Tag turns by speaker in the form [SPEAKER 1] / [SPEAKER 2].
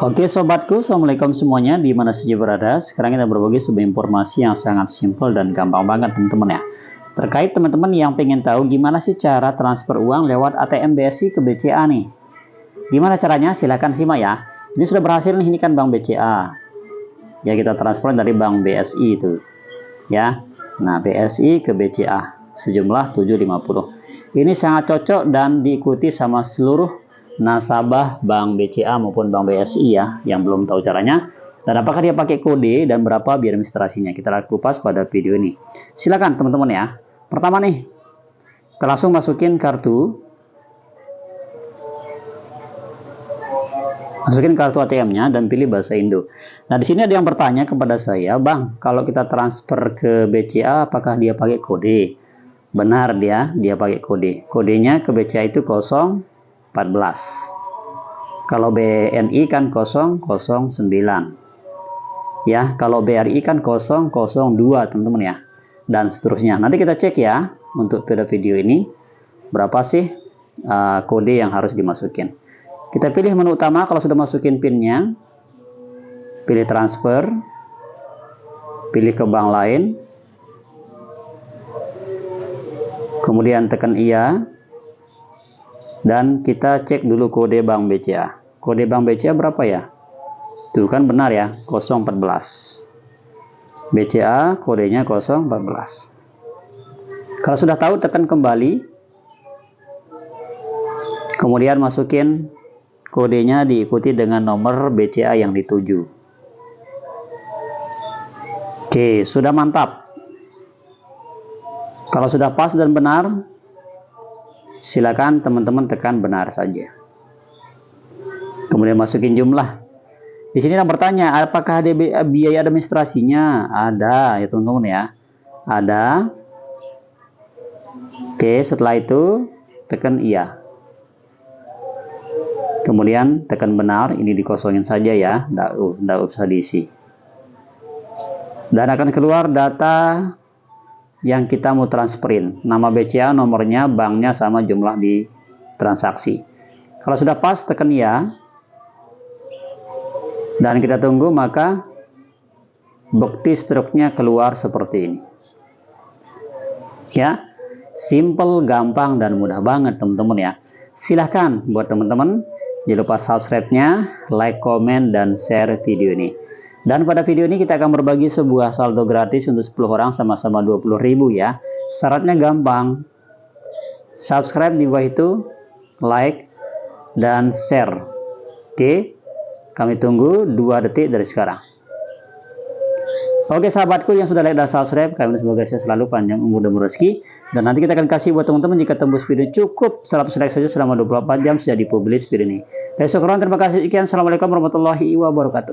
[SPEAKER 1] Oke sobatku, Assalamualaikum semuanya di mana saja berada. Sekarang kita berbagi sebuah informasi yang sangat simpel dan gampang banget teman-teman ya. Terkait teman-teman yang pengen tahu gimana sih cara transfer uang lewat ATM BSI ke BCA nih. Gimana caranya? Silahkan simak ya. Ini sudah berhasil nih, ini kan Bank BCA. Ya kita transfer dari Bank BSI itu. Ya. Nah, BSI ke BCA sejumlah 750. Ini sangat cocok dan diikuti sama seluruh nasabah Bank BCA maupun Bank BSI ya yang belum tahu caranya dan apakah dia pakai kode dan berapa biaya administrasinya kita lihat kupas pada video ini silakan teman-teman ya pertama nih kita langsung masukin kartu masukin kartu ATM-nya dan pilih bahasa Indo. Nah, di sini ada yang bertanya kepada saya, "Bang, kalau kita transfer ke BCA apakah dia pakai kode?" Benar dia, dia pakai kode. Kodenya ke BCA itu 0 14 kalau BNI kan 009 ya kalau BRI kan 002 teman-teman ya. Dan seterusnya. Nanti kita cek ya untuk pada video ini. Berapa sih uh, kode yang harus dimasukin? Kita pilih menu utama. Kalau sudah masukin pinnya pilih transfer. Pilih ke bank lain. Kemudian tekan iya dan kita cek dulu kode bank BCA. Kode bank BCA berapa ya? Tuh kan benar ya 014 BCA kodenya 014 kalau sudah tahu tekan kembali. Kemudian masukin kodenya diikuti dengan nomor BCA yang dituju. Oke sudah mantap. Kalau sudah pas dan benar silakan teman-teman tekan benar saja. Kemudian masukin jumlah. Di sini yang bertanya, apakah ada biaya administrasinya? Ada ya teman-teman ya. Ada. Oke, setelah itu tekan iya. Kemudian tekan benar, ini dikosongin saja ya, tidak usah diisi. Dan akan keluar data yang kita mau transferin. Nama BCA, nomornya, banknya sama jumlah di transaksi. Kalau sudah pas, tekan ya. Dan kita tunggu, maka bukti struknya keluar seperti ini. Ya, simple, gampang, dan mudah banget teman-teman ya. Silahkan buat teman-teman, jangan lupa subscribe-nya, like, komen, dan share video ini. Dan pada video ini kita akan berbagi sebuah saldo gratis untuk 10 orang sama-sama 20.000 ya. Syaratnya gampang. Subscribe di bawah itu, like, dan share. Oke, kami tunggu 2 detik dari sekarang. Oke sahabatku yang sudah like dan subscribe, kami semoga saya selalu panjang umur dan rezeki. Dan nanti kita akan kasih buat teman-teman jika tembus video cukup 100 like saja selama 24 jam sudah dipublish video ini. Terima kasih sekian. Assalamualaikum warahmatullahi wabarakatuh.